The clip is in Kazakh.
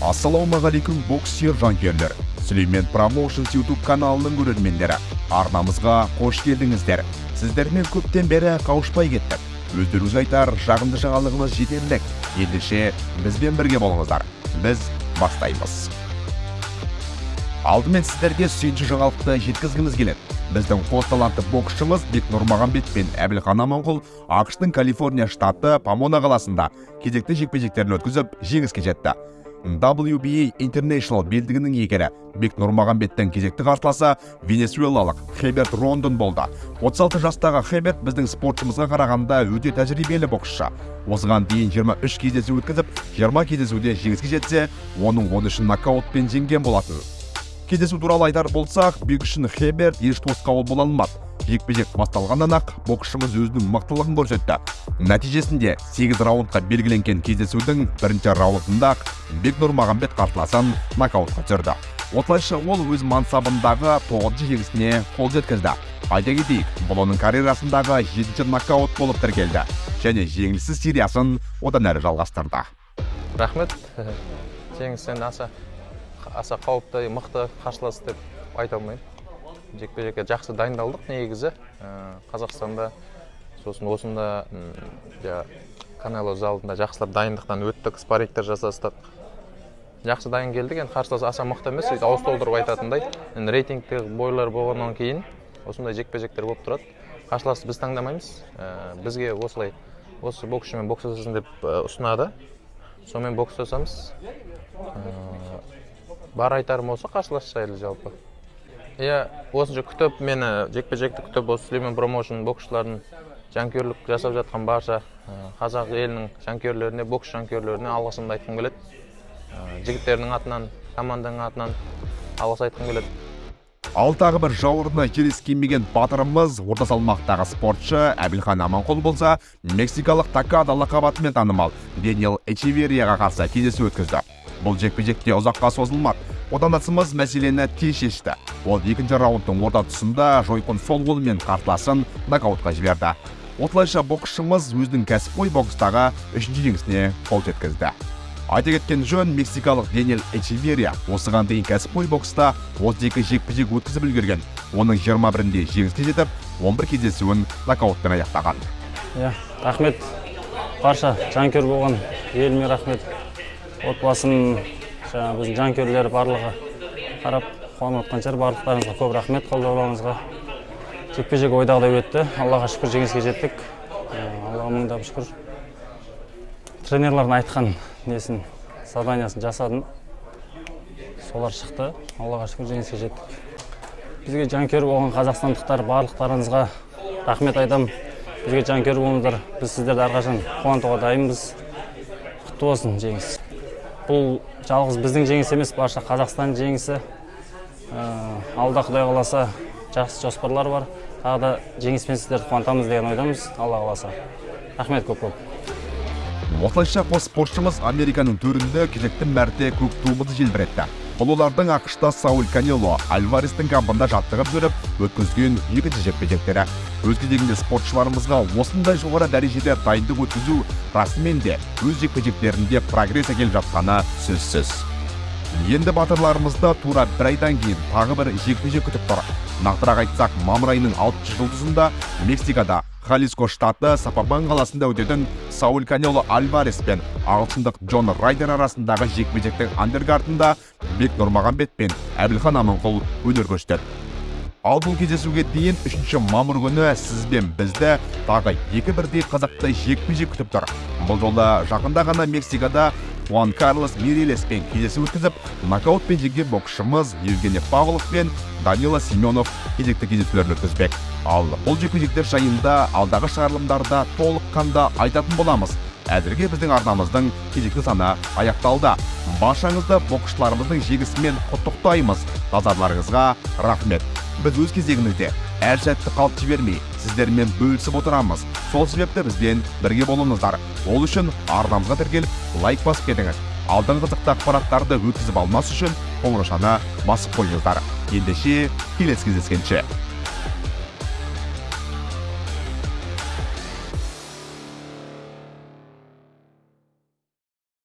ассалаумағалейкум бокс сүйер жанкүйерлер. Сүлеймен промоушнс ютуб каналының көрермендері. Арнамызға қош келдіңіздер. Сіздермен көптен бері қауышпай кеттік. Өздеріңізге айтар жағымды жаңалығымыз жетерлік. Ендеше бізбен бірге болыңыздар. Біз бастаймыз. Алдымен сіздерге сүйінші жаңалықты жеткізгіміз келеді. Біздің қос талантты боксшымыз бек нұрмағанбет пен әбілхан аманқұл ақштың калифорния штаты помона қаласында кезекті жекпе жектерін өткізіп жеңіске жетті. WBA International белдігінің иегері бек нұрмағанбеттің кезекті қарсыласы венесуэлалық хеберт рондон болды. 36 жастағы хеберт біздің спортшымызға қарағанда өте тәжірибелі боксшы. Осыған дейін 23 кездесу өткізіп 20 кездесуде жеңіске жетсе оның 13-ін нокаутпен жеңген болатын. Кездесу туралы айтар болсақ бек үшін хеберт еш тосқауыл бола алмады. Жекпе жек басталғаннан ақ боксшымыз өзінің мықтылығын көрсетті. Нәтижесінде сегіз раундқа белгіленген кездесудің бірінші раундында ақ бек нұрмағанбет қарсыласын нокаутқа түсірді. Осылайша ол өз мансабындағы тоғызыншы жеңісіне қол жеткізді. Айта кетейік бұл оның карьерасындағы жетінші нокаут болып тіркелді және жеңіліссіз сериясын одан әрі жалғастырды. Рахмет. Жеңіс аса аса қауіпті мықты қарсылас деп айта алмаймын. Жекпе жекке жақсы дайындалдық негізі. Қазақстанда сосын осында жаңағы канело залында жақсылап дайындықтан өттік спаррингтер жасастық. Жақсы дайын келдік енді қарсылас аса мықты емес сөйтіп ауыз толтырып айтатындай. Енді рейтингте бойлар болғаннан кейін осындай жекпе жектер болып тұрады. Қарсыласты біз таңдамаймыз. Бізге осылай осы боксшымен бокстасасын деп ұсынады. Сонымен бокстасамыз бар айтарым осы қарсылас жайлы жалпы. Иә осынша күтіп мені жекпе жекті күтіп осы сүлеймен промоушн боксшылардың жанкүйерлік жасап жатқан барша қазақ елінің жанкүйерлеріне бокс жанкүйерлеріне алғысымды айтқым келеді. Жігіттердің атынан команданың атынан алғыс айтқым келеді. ал тағы бір жауырыны келіскенмеген батырымыз орта салмақтағы спортшы әбілхан аманқұл болса мексикалық такада лақабатымен танымал дэниел эчеверияға қарсы кездесу өткізді. Бұл жекпе жекте ұзаққа созылмады отандасымыз мәселені тез шешті. Ол екінші раундтың орта тұсында жойқын сол қолымен қарсыласын нокаутқа жіберді. Осылайша боксшымыз өзінің кәсіпқой бокстағы үшінші жеңісіне қол жеткізді. Айта кеткен жөн мексикалық денел эчеверия осыған дейін кәсіпқой бокста 32 жекпе жек өткізіп үлгерген. Оның 21-інде жеңіске жетіп 11 кездесуін нокаутпен аяқтаған. Иә рахмет. Барша жанкүйер болған еліме рахмет. Отбасым жаңағы біздің жанкүйерлер барлығы қарап қуанып жатқан шығар барлықтарыңызға көп рахмет. Қолдауларыңызға жекпе жек ойдағыдай өтті. Аллаға шүкір жеңіске жеттік. Аллаға мыңдап шүкір. Тренерлардың айтқан несін заданиясын жасадым. Солар шықты. Аллаға шүкір жеңіске жеттік. Бізге жанкүйер болған қазақстандықтар барлықтарыңызға рахмет айтамын бізге жанкүйер болыңыздар. Біз сіздерді әрқашан қуантуға дайынбыз. Құтты болсын жеңіс. Бұл жалғыз біздің жеңіс емес барша қазақстан жеңісі. Алда құдай қаласа жақсы жоспарлар бар. Тағы да жеңіспен сіздерді қуантамыз деген ойдамыз. Алла қаласа. Рахмет көп көп. Осылайша қос спортшымыз американың төрінде кезекті мәрте көк туымызды желбіретті. Бұл олардың ақшта сауль канело альварестің кампында жаттығып жүріп өткізген екінші жекпе жектері өз кезегінде спортшыларымызға осындай жоғары дәрежеде дайындық өткізу расымен де өз жекпе жектерінде прогресс әкеліп жатқаны сөзсіз. Енді батырларымызды тура бір айдан кейін тағы бір жекпе жек күтіп тұр. Нақтырақ айтсақ мамыр айының алтыншы жұлдызында мексикада халиско штаты сапабан қаласында өтетін сауль канело альварес пен ағылшындық джон райдер арасындағы жекпе жектің андергартында бек нұрмағанбет пен әбілхан аманқұл өнер көрсетеді. Ал бұл кездесуге дейін үшінші мамыр күні сіз бен бізді тағы екі бірдей қызықты жекпе жек күтіп тұр. Бұл жолы жақында ғана мексикада хуан карлос мирелеспен кездесу өткізіп нокаутпен жеңген боксшымыз евгений павлов пен данила семенов кезекті кездесулерін өткізбек. Ал бұл жекпе жайында алдағы шығарылымдарда толыққанды айтатын боламыз. Әзірге біздің арнамыздың кезекті саны аяқталды. Баршаңызды боксшыларымыздың жеңісімен құттықтаймыз. Назарларыңызға рахмет. Біз өз кезегімізде әр сәтті қалт жібермей сіздермен бөлісіп отырамыз. Сол себепті бізбен бірге болыңыздар. Ол үшін арнамызға тіркеліп лайк басып кетіңіз. Алдағы қызықты ақпараттарды өткізіп алмас үшін қоңыраушаны басып қойыңыздар. Ендеше келесі кездескенше.